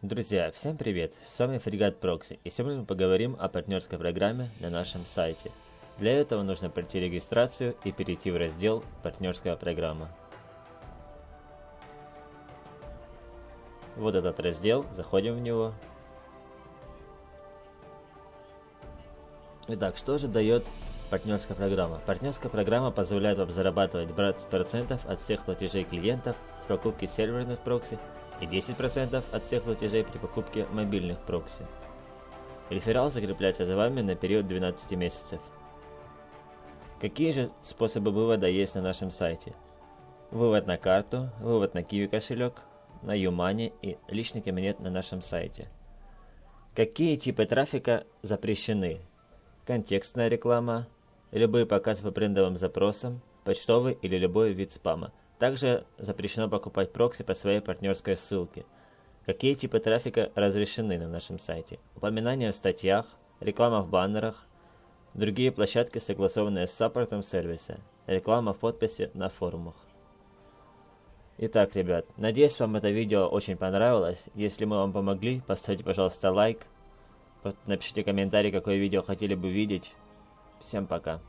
Друзья, всем привет! С вами Фрегат Прокси, и сегодня мы поговорим о партнерской программе на нашем сайте. Для этого нужно пройти регистрацию и перейти в раздел «Партнерская программа». Вот этот раздел, заходим в него. Итак, что же дает партнерская программа? Партнерская программа позволяет вам зарабатывать 20% от всех платежей клиентов с покупки серверных прокси и 10% от всех платежей при покупке мобильных прокси. Реферал закрепляется за вами на период 12 месяцев. Какие же способы вывода есть на нашем сайте? Вывод на карту, вывод на Kiwi кошелек, на Юмани и личный кабинет на нашем сайте. Какие типы трафика запрещены? Контекстная реклама, любые показы по брендовым запросам, почтовый или любой вид спама – также запрещено покупать прокси по своей партнерской ссылке. Какие типы трафика разрешены на нашем сайте? Упоминания в статьях, реклама в баннерах, другие площадки, согласованные с саппортом сервиса, реклама в подписи на форумах. Итак, ребят, надеюсь вам это видео очень понравилось. Если мы вам помогли, поставьте, пожалуйста, лайк. Напишите комментарий, какое видео хотели бы видеть. Всем пока.